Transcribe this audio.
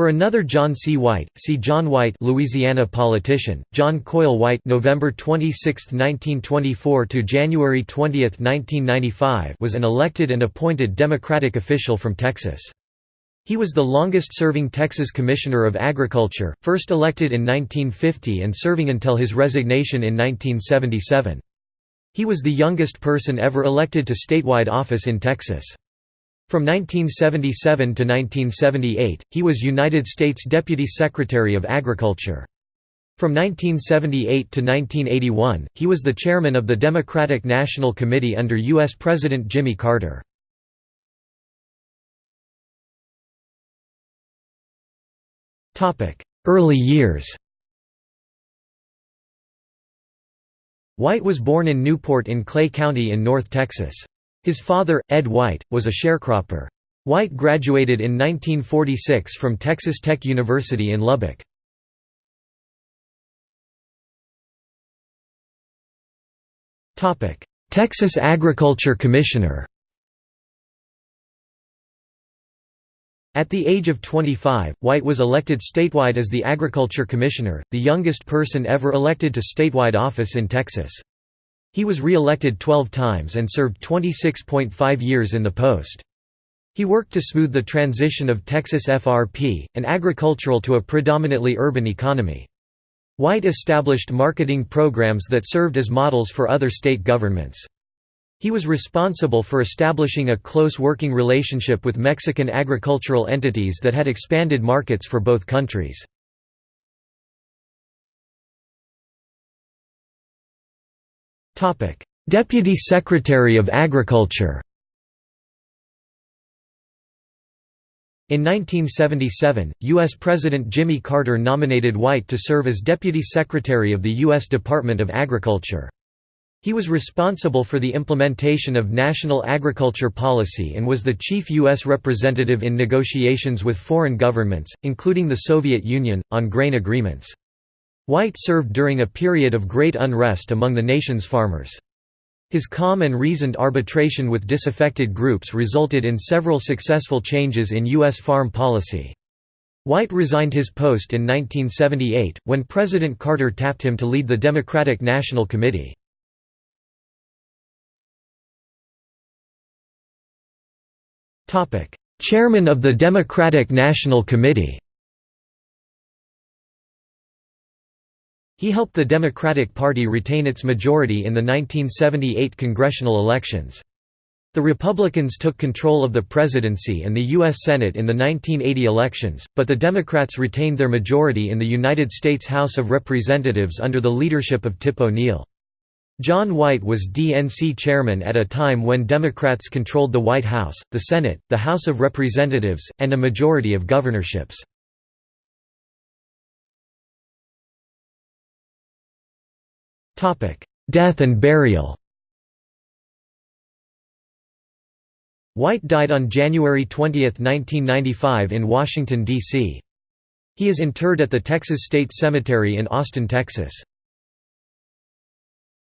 For another John C. White, see John White Louisiana politician, John Coyle White November 26, 1924 to January 20, 1995 was an elected and appointed Democratic official from Texas. He was the longest-serving Texas Commissioner of Agriculture, first elected in 1950 and serving until his resignation in 1977. He was the youngest person ever elected to statewide office in Texas. From 1977 to 1978, he was United States Deputy Secretary of Agriculture. From 1978 to 1981, he was the chairman of the Democratic National Committee under U.S. President Jimmy Carter. Early years White was born in Newport in Clay County in North Texas. His father, Ed White, was a sharecropper. White graduated in 1946 from Texas Tech University in Lubbock. Texas Agriculture Commissioner At the age of 25, White was elected statewide as the Agriculture Commissioner, the youngest person ever elected to statewide office in Texas. He was re-elected 12 times and served 26.5 years in the post. He worked to smooth the transition of Texas FRP, an agricultural to a predominantly urban economy. White established marketing programs that served as models for other state governments. He was responsible for establishing a close working relationship with Mexican agricultural entities that had expanded markets for both countries. Deputy Secretary of Agriculture In 1977, U.S. President Jimmy Carter nominated White to serve as Deputy Secretary of the U.S. Department of Agriculture. He was responsible for the implementation of national agriculture policy and was the chief U.S. representative in negotiations with foreign governments, including the Soviet Union, on grain agreements. White served during a period of great unrest among the nation's farmers. His calm and reasoned arbitration with disaffected groups resulted in several successful changes in U.S. farm policy. White resigned his post in 1978, when President Carter tapped him to lead the Democratic National Committee. Chairman of the Democratic National Committee He helped the Democratic Party retain its majority in the 1978 congressional elections. The Republicans took control of the presidency and the U.S. Senate in the 1980 elections, but the Democrats retained their majority in the United States House of Representatives under the leadership of Tip O'Neill. John White was DNC chairman at a time when Democrats controlled the White House, the Senate, the House of Representatives, and a majority of governorships. Death and burial White died on January 20, 1995 in Washington, D.C. He is interred at the Texas State Cemetery in Austin, Texas.